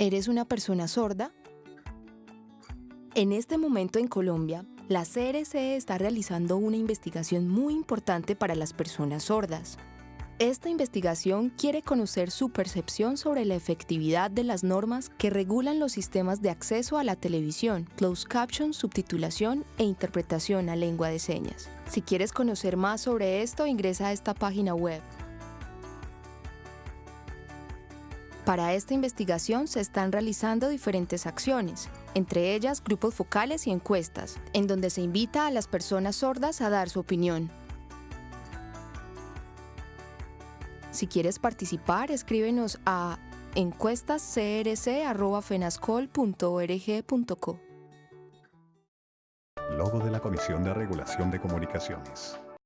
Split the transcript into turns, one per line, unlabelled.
¿Eres una persona sorda? En este momento en Colombia, la CRC está realizando una investigación muy importante para las personas sordas. Esta investigación quiere conocer su percepción sobre la efectividad de las normas que regulan los sistemas de acceso a la televisión, closed caption, subtitulación e interpretación a lengua de señas. Si quieres conocer más sobre esto, ingresa a esta página web Para esta investigación se están realizando diferentes acciones, entre ellas grupos focales y encuestas, en donde se invita a las personas sordas a dar su opinión. Si quieres participar, escríbenos a encuestascrc.fenascol.org.co.
Logo de la Comisión de Regulación de Comunicaciones.